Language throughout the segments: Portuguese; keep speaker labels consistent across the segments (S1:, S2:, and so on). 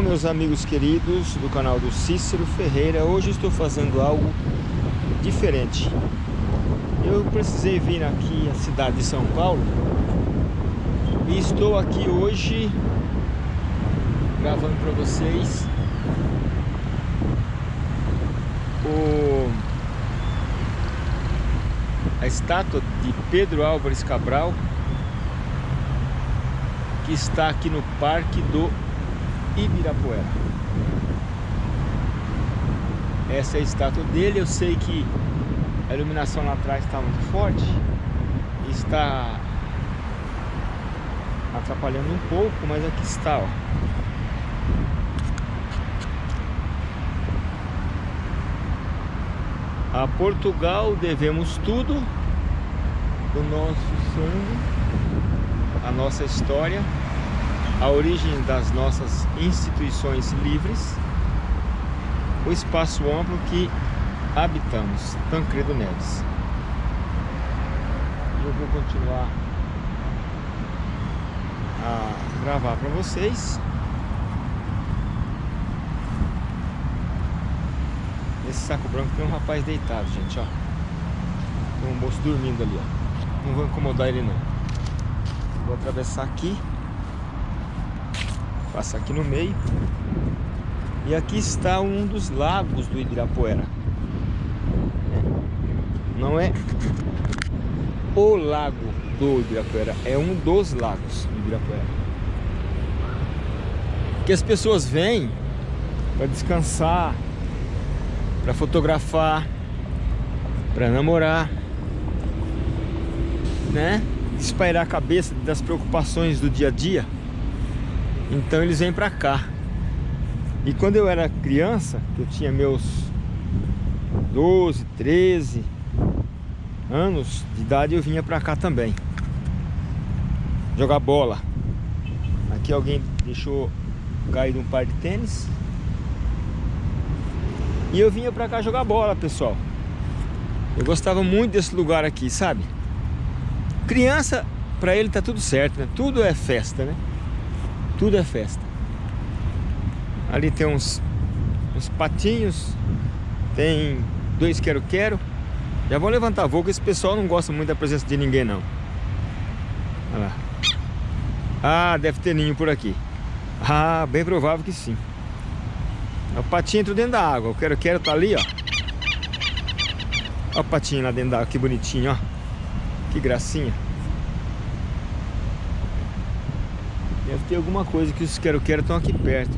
S1: Bom, meus amigos queridos do canal do Cícero Ferreira, hoje estou fazendo algo diferente. Eu precisei vir aqui à cidade de São Paulo e estou aqui hoje gravando para vocês o, a estátua de Pedro Álvares Cabral que está aqui no Parque do Ibirapuera. Essa é a estátua dele. Eu sei que a iluminação lá atrás está muito forte. Está atrapalhando um pouco, mas aqui está, ó. A Portugal devemos tudo do nosso sangue, a nossa história a origem das nossas instituições livres, o espaço amplo que habitamos. Tancredo Neves. Eu vou continuar a gravar para vocês. Esse saco branco tem um rapaz deitado, gente, ó. Tem um moço dormindo ali, ó. Não vou incomodar ele não. Vou atravessar aqui. Passa aqui no meio. E aqui está um dos lagos do Ibirapuera. Não é o lago do Ibirapuera, é um dos lagos do Ibirapuera. Que as pessoas vêm para descansar, para fotografar, para namorar, né? Espairar a cabeça das preocupações do dia a dia. Então eles vêm pra cá. E quando eu era criança, que eu tinha meus 12, 13 anos de idade, eu vinha pra cá também. Jogar bola. Aqui alguém deixou cair um par de tênis. E eu vinha pra cá jogar bola, pessoal. Eu gostava muito desse lugar aqui, sabe? Criança, pra ele tá tudo certo, né? Tudo é festa, né? Tudo é festa. Ali tem uns, uns patinhos, tem dois quero-quero. Já vou levantar voo, que esse pessoal não gosta muito da presença de ninguém, não. Olha lá. Ah, deve ter ninho por aqui. Ah, bem provável que sim. O patinho entrou dentro da água. O quero-quero tá ali, ó. Olha o patinho lá dentro da água, que bonitinho, ó. Que gracinha. Ter alguma coisa que os quero-quero estão aqui perto.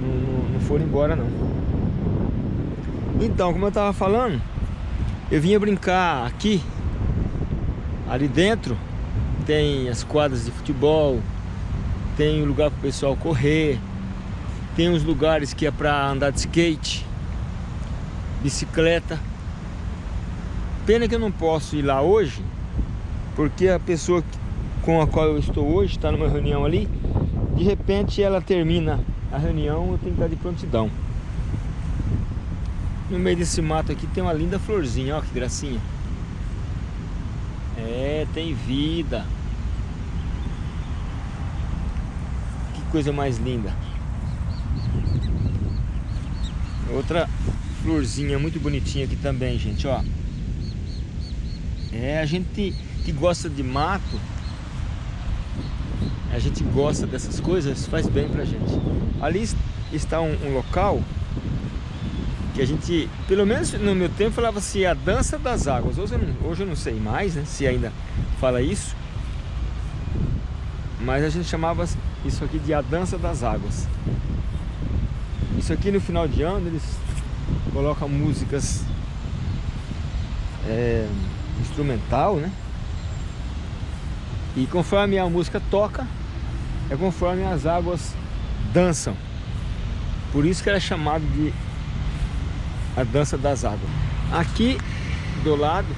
S1: Não, não, não foram embora, não. Então, como eu tava falando, eu vinha brincar aqui. Ali dentro tem as quadras de futebol, tem o lugar para o pessoal correr, tem uns lugares que é para andar de skate, bicicleta. Pena que eu não posso ir lá hoje, porque a pessoa com a qual eu estou hoje, está numa reunião ali, de repente ela termina a reunião, eu tenho que estar de prontidão. No meio desse mato aqui tem uma linda florzinha, ó que gracinha. É, tem vida. Que coisa mais linda. Outra florzinha muito bonitinha aqui também, gente, ó. É, a gente que gosta de mato, a gente gosta dessas coisas, faz bem pra gente. Ali está um, um local que a gente, pelo menos no meu tempo, falava-se a dança das águas. Hoje eu, não, hoje eu não sei mais, né, se ainda fala isso. Mas a gente chamava isso aqui de a dança das águas. Isso aqui no final de ano eles colocam músicas é, instrumental, né? E conforme a música toca, é conforme as águas dançam. Por isso que ela é chamada de a dança das águas. Aqui do lado,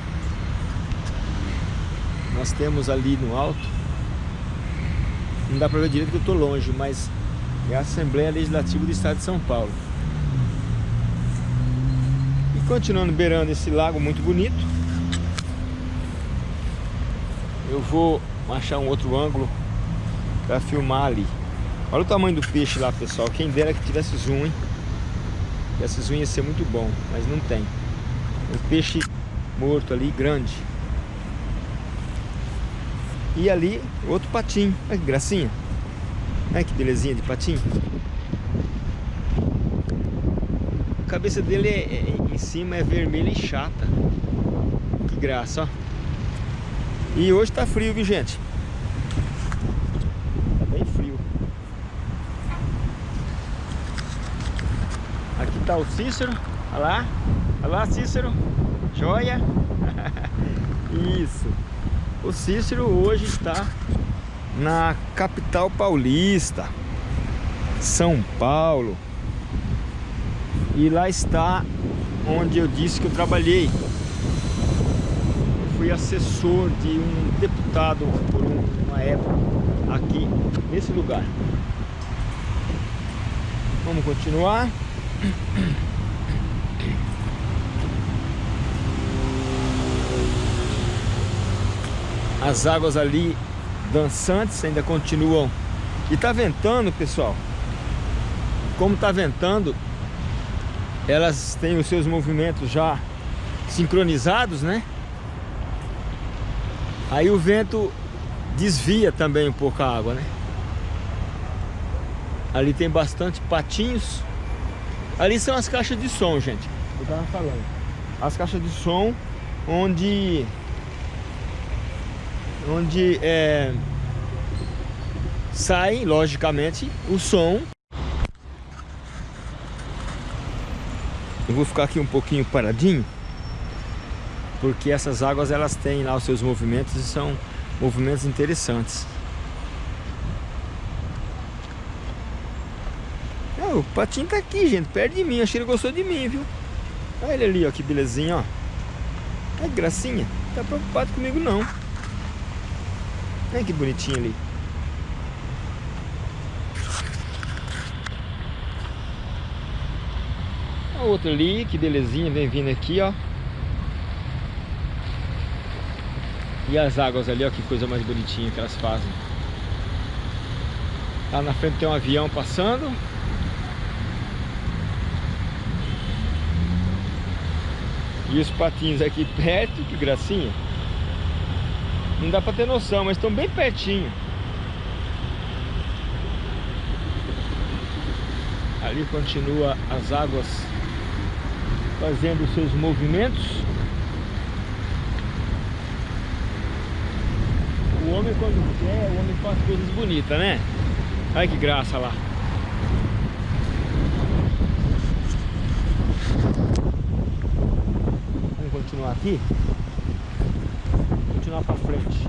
S1: nós temos ali no alto, não dá para ver direito que eu estou longe, mas é a Assembleia Legislativa do Estado de São Paulo. E continuando beirando esse lago muito bonito, eu vou achar um outro ângulo para filmar ali. Olha o tamanho do peixe lá, pessoal. Quem dera que tivesse zoom, hein? Esse zoom ia ser muito bom, mas não tem. Um peixe morto ali, grande. E ali, outro patinho. Olha que gracinha. Olha que belezinha de patinho. A cabeça dele é, é, em cima é vermelha e chata. Que graça, ó. E hoje tá frio, viu, gente? Tá bem frio. Tá o Cícero. Olha lá. Olha lá, Cícero. Joia. Isso. O Cícero hoje está na capital paulista, São Paulo. E lá está onde eu disse que eu trabalhei. Eu fui assessor de um deputado por uma época aqui nesse lugar. Vamos continuar. As águas ali dançantes ainda continuam. E tá ventando, pessoal. Como tá ventando, elas têm os seus movimentos já sincronizados, né? Aí o vento desvia também um pouco a água, né? Ali tem bastante patinhos. Ali são as caixas de som, gente. Eu tava falando. As caixas de som onde onde é, sai, logicamente, o som. Eu vou ficar aqui um pouquinho paradinho, porque essas águas elas têm lá os seus movimentos e são movimentos interessantes. O patinho tá aqui, gente, perto de mim. Acho que ele gostou de mim, viu? Olha ele ali, ó, que belezinha, ó. Olha que gracinha. Não tá preocupado comigo, não. Olha que bonitinho ali. A outra ali, que belezinha, vem vindo aqui, ó. E as águas ali, ó, que coisa mais bonitinha que elas fazem. Lá na frente tem um avião passando. E os patinhos aqui perto, que gracinha. Não dá pra ter noção, mas estão bem pertinho. Ali continua as águas fazendo seus movimentos. O homem quando quer, o homem faz coisas bonitas, né? Olha que graça lá. Vamos continuar aqui continuar para frente.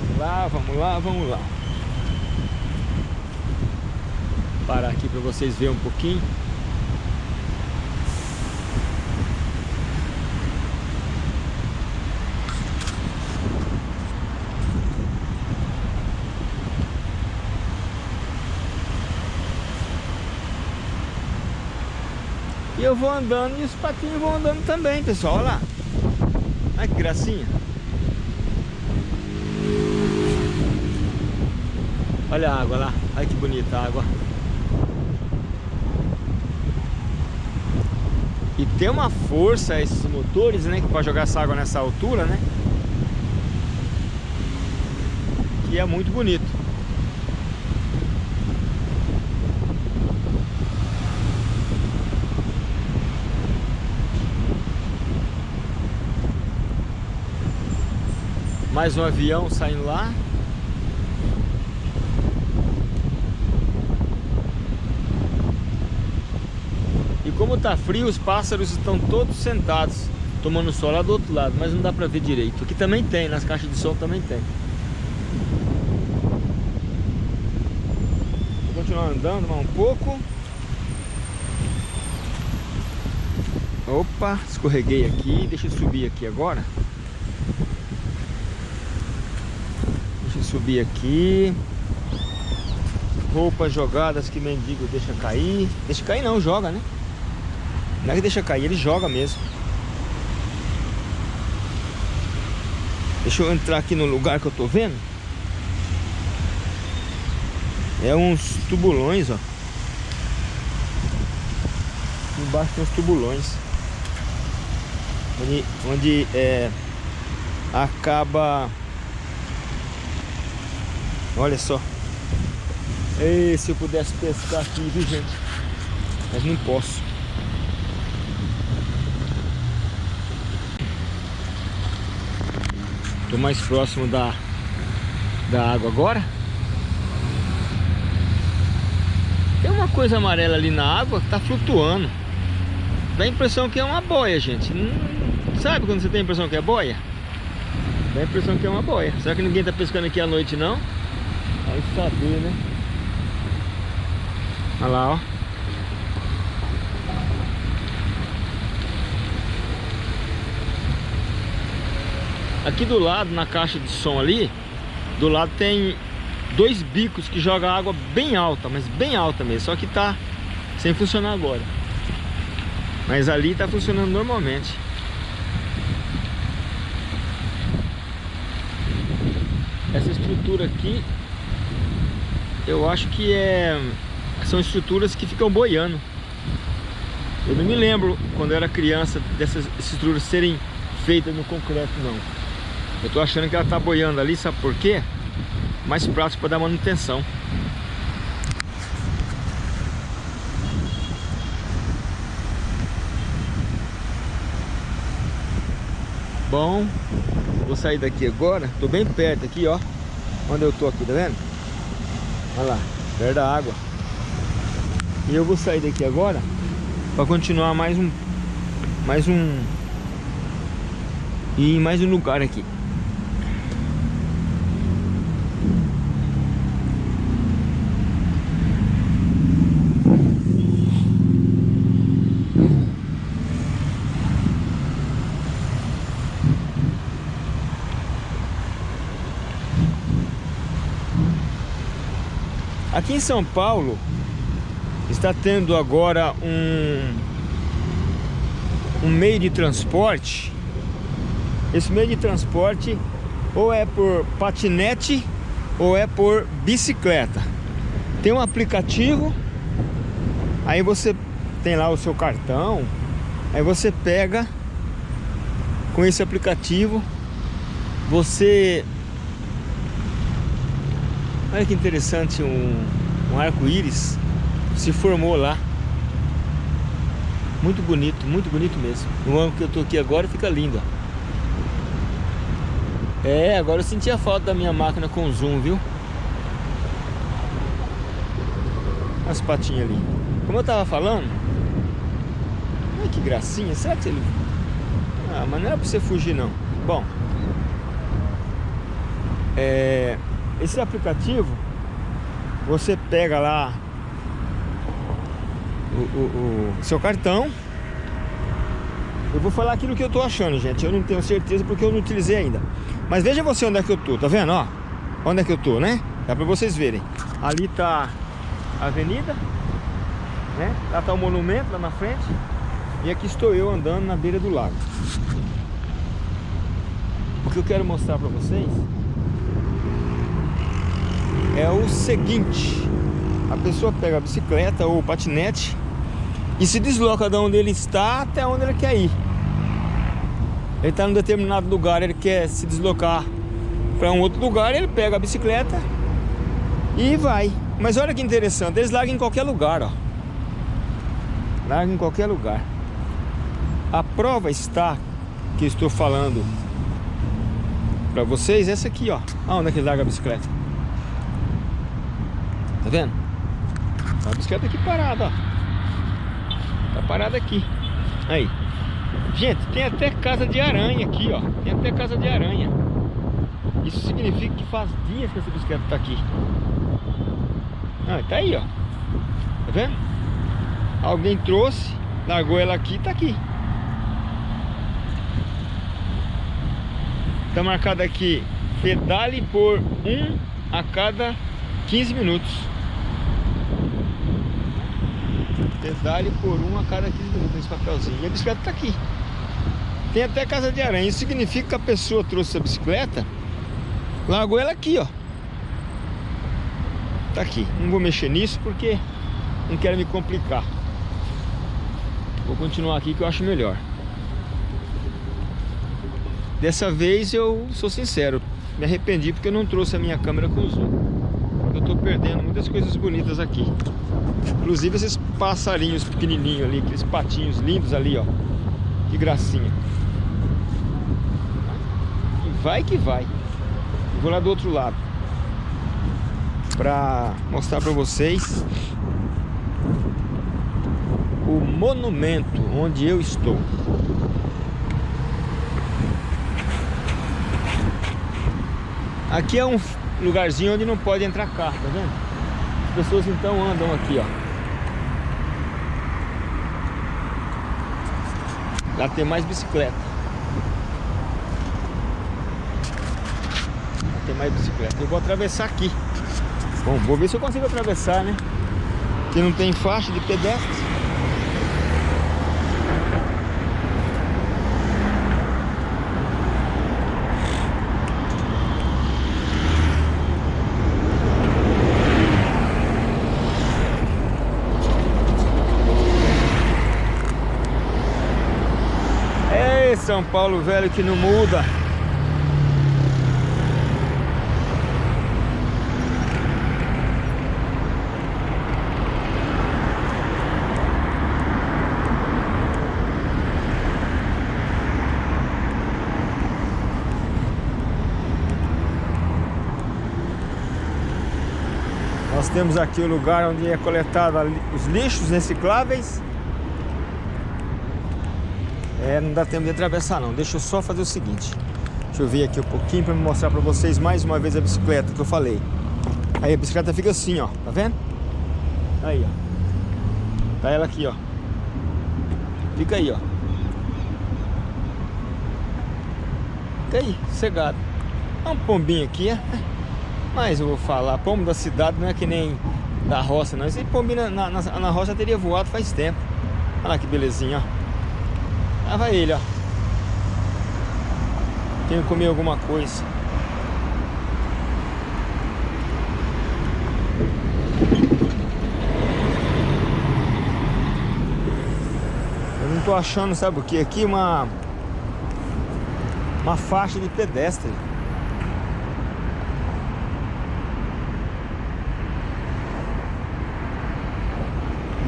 S1: Vamos lá, vamos lá, vamos lá. Parar aqui para vocês verem um pouquinho. Eu vou andando e os patinhos vão andando também, pessoal. Olha lá. Olha que gracinha. Olha a água lá. Olha que bonita a água. E tem uma força esses motores, né? Que pode jogar essa água nessa altura, né? Que é muito bonito. Mais um avião saindo lá. E como tá frio, os pássaros estão todos sentados, tomando sol lá do outro lado, mas não dá pra ver direito. Aqui também tem, nas caixas de som também tem. Vou continuar andando mais um pouco. Opa, escorreguei aqui, deixa eu subir aqui agora. Subir aqui. Roupas jogadas que mendigo deixa cair. Deixa cair não, joga, né? Não é que deixa cair, ele joga mesmo. Deixa eu entrar aqui no lugar que eu tô vendo. É uns tubulões, ó. Embaixo tem uns tubulões. Onde, onde é, acaba... Olha só. E se eu pudesse pescar aqui, viu gente? Mas não posso. Tô mais próximo da, da água agora. Tem uma coisa amarela ali na água que tá flutuando. Dá a impressão que é uma boia, gente. Não, sabe quando você tem a impressão que é boia? Dá a impressão que é uma boia. Será que ninguém tá pescando aqui à noite, não? Vai saber, né? Olha lá, ó. Aqui do lado, na caixa de som ali, do lado tem dois bicos que jogam água bem alta, mas bem alta mesmo, só que tá sem funcionar agora. Mas ali tá funcionando normalmente. Essa estrutura aqui, eu acho que é são estruturas que ficam boiando. Eu não me lembro, quando eu era criança, dessas estruturas serem feitas no concreto, não. Eu tô achando que ela tá boiando ali, sabe por quê? Mais prático para dar manutenção. Bom, vou sair daqui agora. Tô bem perto aqui, ó. Onde eu tô aqui, tá vendo? Olha lá, perto da água. E eu vou sair daqui agora para continuar mais um mais um e mais um lugar aqui. Aqui em São Paulo está tendo agora um, um meio de transporte. Esse meio de transporte ou é por patinete ou é por bicicleta. Tem um aplicativo, aí você tem lá o seu cartão, aí você pega com esse aplicativo, você Olha que interessante, um, um arco-íris se formou lá. Muito bonito, muito bonito mesmo. No ângulo que eu tô aqui agora fica lindo. É, agora eu senti a falta da minha máquina com zoom, viu? As patinhas ali. Como eu tava falando... Ai, que gracinha. Será que ele... Ah, mas não é pra você fugir, não. Bom... É... Esse aplicativo, você pega lá o, o, o, seu cartão. Eu vou falar aquilo que eu tô achando, gente. Eu não tenho certeza porque eu não utilizei ainda. Mas veja você onde é que eu tô, tá vendo, ó? Onde é que eu tô, né? Dá pra vocês verem. Ali tá a avenida, né? Lá tá o monumento lá na frente. E aqui estou eu andando na beira do lago. O que eu quero mostrar pra vocês é o seguinte. A pessoa pega a bicicleta ou patinete e se desloca de onde ele está até onde ele quer ir. Ele está em um determinado lugar ele quer se deslocar para um outro lugar ele pega a bicicleta e vai. Mas olha que interessante eles largam em qualquer lugar ó. Largam em qualquer lugar. A prova está que estou falando para vocês essa aqui ó. Aonde é que larga a bicicleta Tá vendo? Tá a bicicleta aqui parada, ó. Tá parada aqui. Aí. Gente, tem até casa de aranha aqui, ó. Tem até casa de aranha. Isso significa que faz dias que essa bicicleta tá aqui. Ah, tá aí, ó. Tá vendo? Alguém trouxe, largou ela aqui e tá aqui. Tá marcado aqui pedale por um a cada 15 minutos. Pedale por um a cada 15 minutos papelzinho. E a bicicleta tá aqui. Tem até casa de aranha. Isso significa que a pessoa trouxe a bicicleta, largou ela aqui, ó. Tá aqui. Não vou mexer nisso porque não quero me complicar. Vou continuar aqui que eu acho melhor. Dessa vez eu sou sincero, me arrependi porque eu não trouxe a minha câmera com zoom. Eu tô perdendo muitas coisas bonitas aqui. Inclusive esses passarinhos pequenininhos ali, aqueles patinhos lindos ali, ó. Que gracinha. E vai que vai. vou lá do outro lado. Pra mostrar pra vocês o monumento onde eu estou. Aqui é um lugarzinho onde não pode entrar carro, tá vendo? As pessoas então andam aqui, ó. Lá tem mais bicicleta. Lá tem mais bicicleta. Eu vou atravessar aqui. Bom, vou ver se eu consigo atravessar, né? Aqui não tem faixa de pedestres. São Paulo velho que não muda. Nós temos aqui o lugar onde é coletado os lixos recicláveis é, não dá tempo de atravessar não. Deixa eu só fazer o seguinte. Deixa eu ver aqui um pouquinho para mostrar para vocês mais uma vez a bicicleta que eu falei. Aí a bicicleta fica assim, ó. Tá vendo? Aí, ó. Tá ela aqui, ó. Fica aí, ó. Fica aí, cegado. É um pombinho aqui, é. Mas eu vou falar, pombo da cidade não é que nem da roça, não. Esse pombinho na, na, na roça teria voado faz tempo. Olha lá que belezinha, ó. Vai ele, ó. Tem que comer alguma coisa. Eu não tô achando, sabe o que? Aqui uma... Uma faixa de pedestre.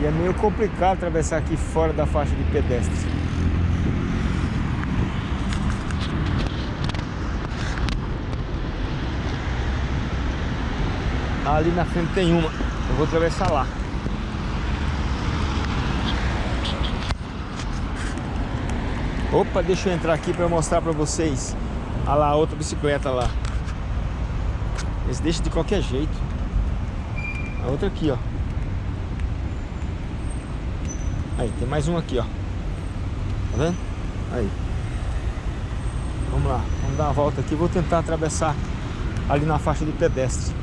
S1: E é meio complicado atravessar aqui fora da faixa de pedestre. Ali na frente tem uma. Eu vou atravessar lá. Opa, deixa eu entrar aqui para mostrar para vocês. Olha lá, outra bicicleta lá. Eles deixam de qualquer jeito. A outra aqui, ó. Aí, tem mais uma aqui, ó. Tá vendo? Aí. Vamos lá, vamos dar uma volta aqui. Vou tentar atravessar ali na faixa de pedestre.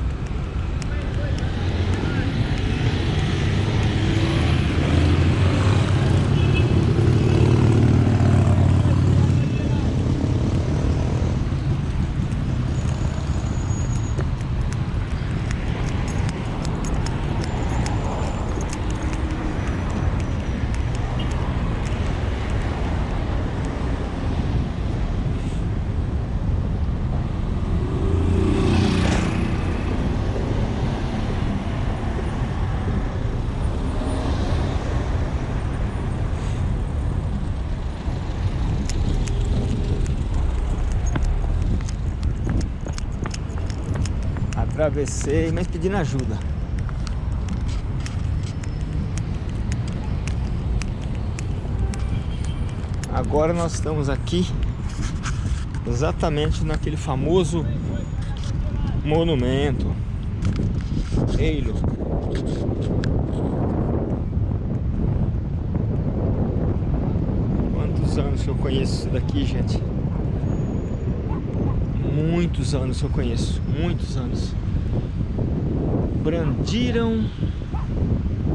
S1: Atravessei, mas pedindo ajuda. Agora nós estamos aqui exatamente naquele famoso monumento. Eilo. Quantos anos que eu conheço isso daqui, gente? Muitos anos eu conheço, muitos anos brandiram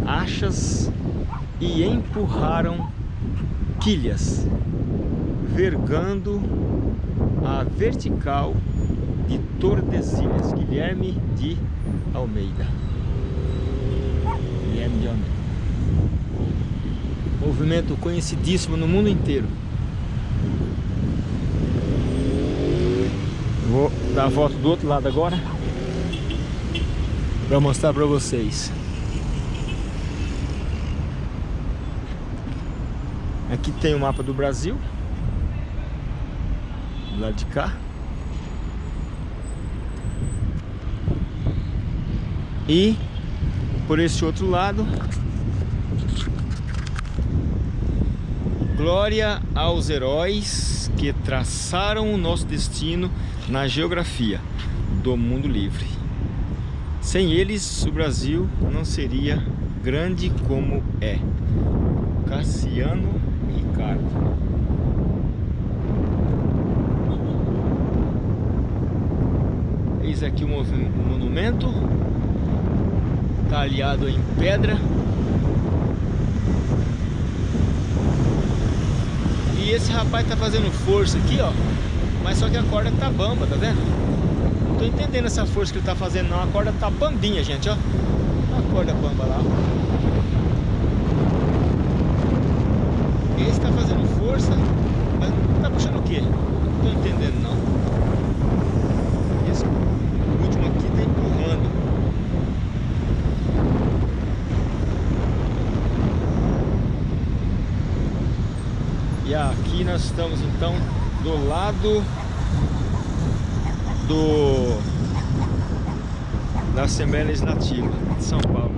S1: achas e empurraram quilhas, vergando a vertical de Tordesilhas, Guilherme de Almeida. Guilherme de Almeida. Movimento conhecidíssimo no mundo inteiro. Vou dar a volta do outro lado agora para mostrar para vocês. Aqui tem o mapa do Brasil. Do lado de cá. E por esse outro lado, glória aos heróis que traçaram o nosso destino na geografia do mundo livre. Sem eles, o Brasil não seria grande como é. Cassiano Ricardo. Eis aqui o monumento talhado em pedra. E esse rapaz tá fazendo força aqui, ó. Mas só que a corda tá bamba, tá vendo? Tô entendendo essa força que ele tá fazendo não. A corda tá bambinha, gente, ó. A corda bamba lá, Esse tá fazendo força, mas tá puxando o quê? Não tô entendendo não. Esse último aqui tá empurrando. E aqui nós estamos então do lado do da Assembleia Legislativa de São Paulo.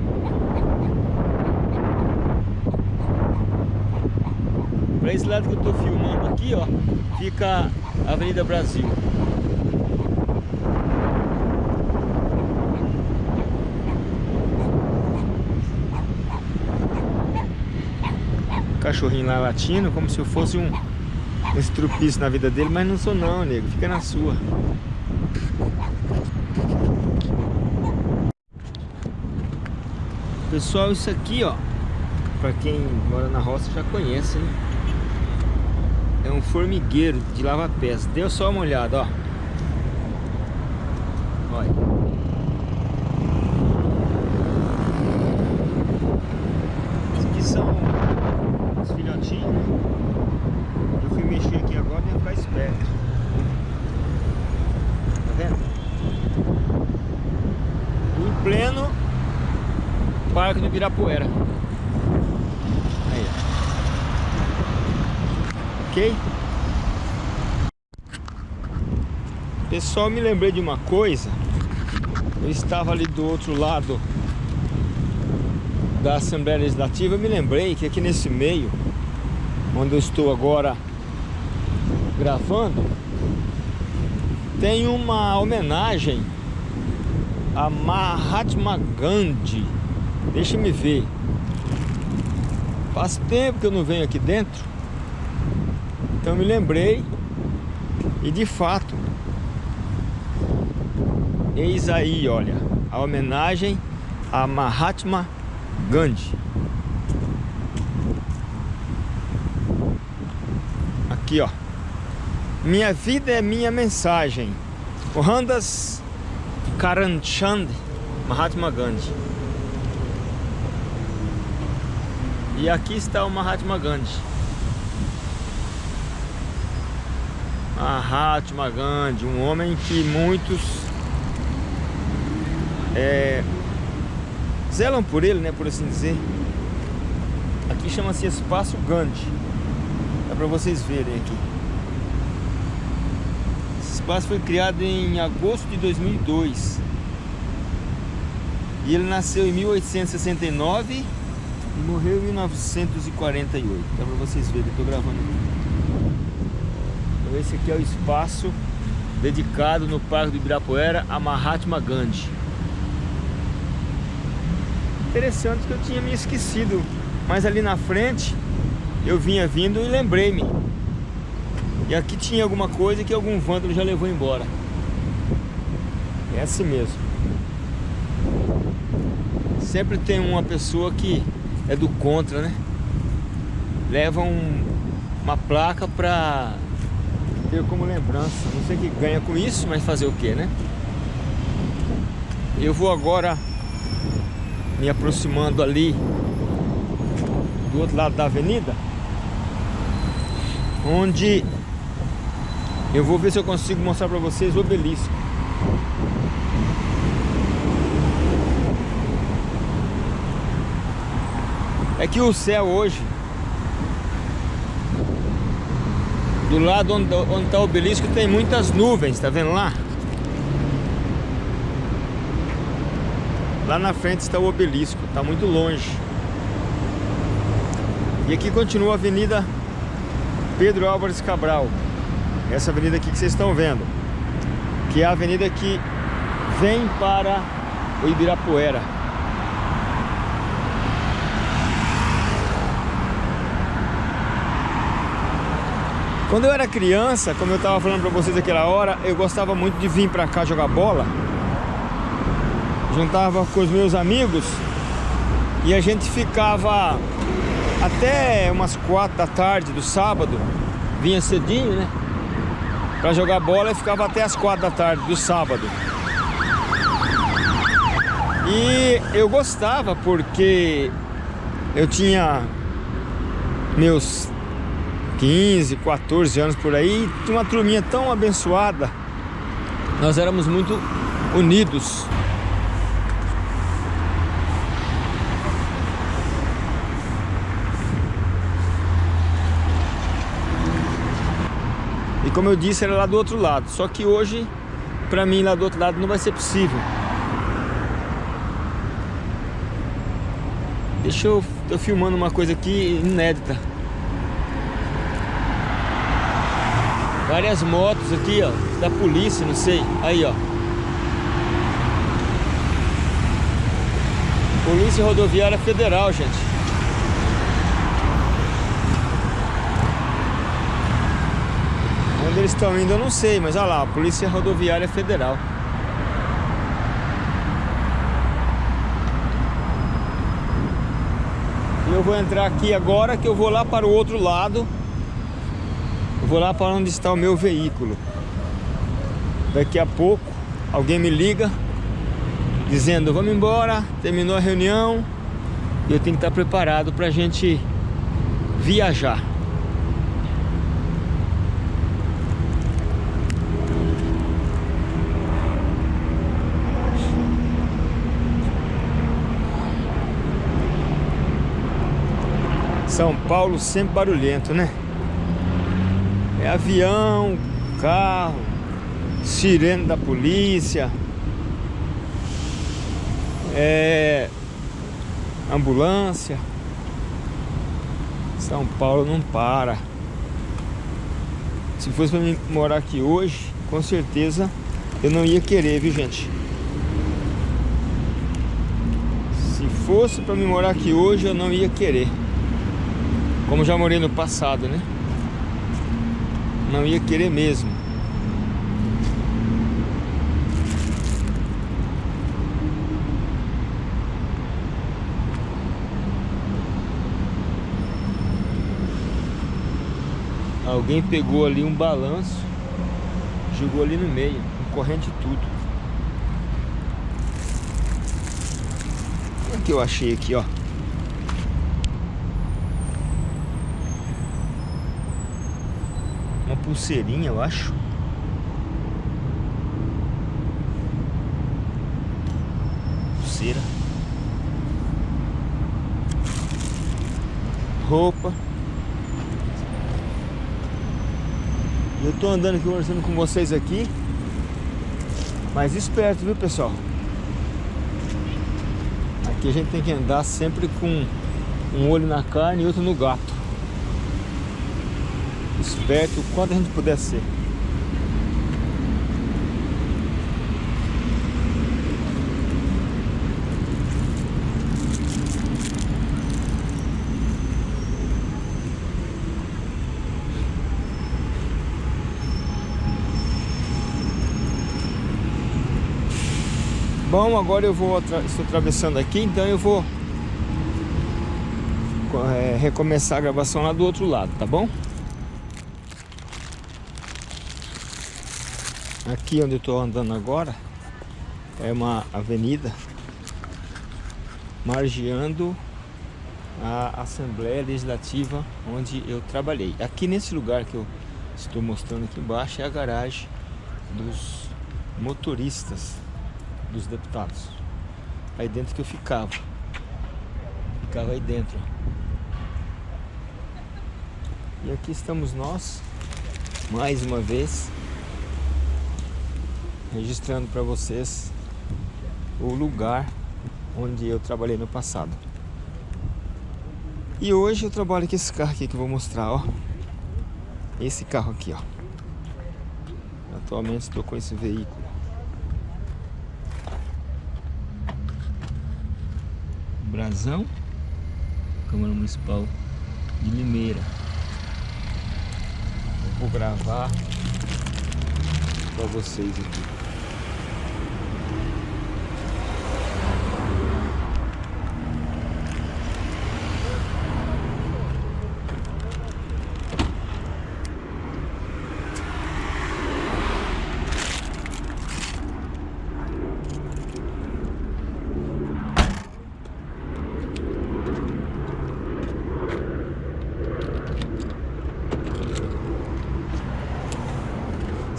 S1: Para esse lado que eu estou filmando aqui, ó, fica a Avenida Brasil. cachorrinho lá latindo como se eu fosse um, um na vida dele, mas não sou não, nego, fica na sua. Pessoal, isso aqui, ó, pra quem mora na roça já conhece, né? É um formigueiro de lava-pés. Deu só uma olhada, ó. Olha. pleno Parque do Ibirapuera. Aí. Ok? Pessoal, me lembrei de uma coisa. Eu estava ali do outro lado da Assembleia Legislativa. Eu me lembrei que aqui nesse meio, onde eu estou agora gravando, tem uma homenagem a Mahatma Gandhi. Deixa me ver. Faz tempo que eu não venho aqui dentro. Então me lembrei. E de fato. Eis aí, olha. A homenagem a Mahatma Gandhi. Aqui, ó. Minha vida é minha mensagem. O Randas Karamchand Mahatma Gandhi. E aqui está o Mahatma Gandhi. Mahatma Gandhi, um homem que muitos é, zelam por ele, né, por assim dizer. Aqui chama-se Espaço Gandhi. Dá para vocês verem aqui espaço foi criado em agosto de 2002. E ele nasceu em 1869 e morreu em 1948. Dá para vocês verem, eu estou gravando aqui. Então esse aqui é o espaço dedicado no Parque do Ibirapuera a Mahatma Gandhi. Interessante que eu tinha me esquecido, mas ali na frente eu vinha vindo e lembrei-me e aqui tinha alguma coisa que algum vândalo já levou embora. É assim mesmo. Sempre tem uma pessoa que é do contra, né? levam uma placa para ter como lembrança. Não sei que ganha com isso, mas fazer o que, né? Eu vou agora me aproximando ali do outro lado da avenida, onde eu vou ver se eu consigo mostrar para vocês o obelisco. É que o céu hoje Do lado onde, onde está o obelisco tem muitas nuvens, tá vendo lá? Lá na frente está o obelisco, está muito longe. E aqui continua a Avenida Pedro Álvares Cabral. Essa avenida aqui que vocês estão vendo. Que é a avenida que vem para o Ibirapuera. Quando eu era criança, como eu estava falando para vocês aquela hora, eu gostava muito de vir para cá jogar bola. Juntava com os meus amigos e a gente ficava até umas quatro da tarde do sábado, vinha cedinho, né? Para jogar bola e ficava até as quatro da tarde do sábado. E eu gostava porque eu tinha meus 15, 14 anos por aí, uma turminha tão abençoada. Nós éramos muito unidos. E como eu disse, era lá do outro lado. Só que hoje, para mim, lá do outro lado não vai ser possível. Deixa eu... Tô filmando uma coisa aqui inédita. Várias motos aqui, ó, da polícia, não sei. Aí, ó. Polícia Rodoviária Federal, gente. Onde eles estão indo eu não sei, mas olha lá, Polícia Rodoviária Federal. Eu vou entrar aqui agora que eu vou lá para o outro lado vou lá para onde está o meu veículo. Daqui a pouco alguém me liga dizendo vamos embora, terminou a reunião e eu tenho que estar preparado para a gente viajar. São Paulo sempre barulhento, né? É avião, carro, sirene da polícia, é ambulância. São Paulo não para. Se fosse para mim morar aqui hoje, com certeza eu não ia querer, viu gente? Se fosse para mim morar aqui hoje, eu não ia querer. Como já morei no passado, né? Não ia querer mesmo. Alguém pegou ali um balanço, jogou ali no meio, com corrente e tudo. O que eu achei aqui, ó? Pulseirinha, eu acho. Pulseira. Roupa. Eu tô andando aqui conversando com vocês aqui. Mas esperto, viu, pessoal? Aqui a gente tem que andar sempre com um olho na carne e outro no gato esperto o quanto a gente puder ser. Bom, agora eu vou estou atravessando aqui, então eu vou é, recomeçar a gravação lá do outro lado, tá bom? Aqui onde eu estou andando agora é uma avenida margeando a Assembleia Legislativa onde eu trabalhei. Aqui nesse lugar que eu estou mostrando aqui embaixo é a garagem dos motoristas dos deputados. Aí dentro que eu ficava. Ficava aí dentro. E aqui estamos nós, mais uma vez, registrando para vocês o lugar onde eu trabalhei no passado. E hoje eu trabalho com esse carro aqui que eu vou mostrar, ó. Esse carro aqui, ó. Atualmente estou com esse veículo. Brasão, Câmara Municipal de Limeira. Eu vou gravar para vocês aqui.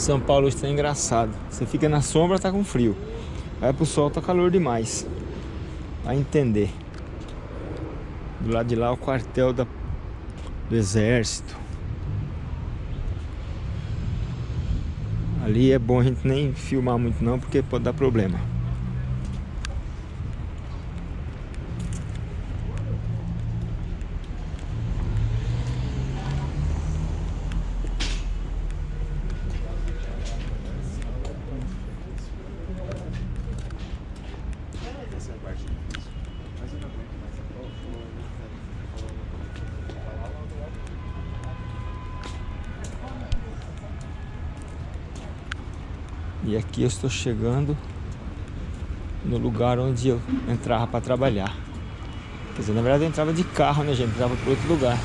S1: São Paulo está engraçado. Você fica na sombra, tá com frio. Vai pro sol, tá calor demais. Vai entender. Do lado de lá o quartel da, do exército. Ali é bom a gente nem filmar muito não, porque pode dar problema. E aqui eu estou chegando no lugar onde eu entrava para trabalhar. Quer dizer, na verdade eu entrava de carro, né gente? Entrava para outro lugar.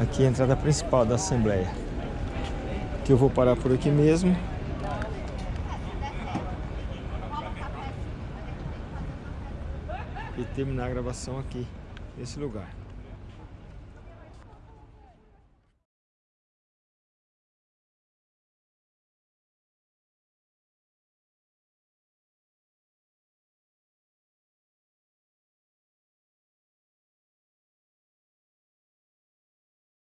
S1: Aqui é a entrada principal da Assembleia. Que eu vou parar por aqui mesmo. e terminar a gravação aqui, nesse lugar.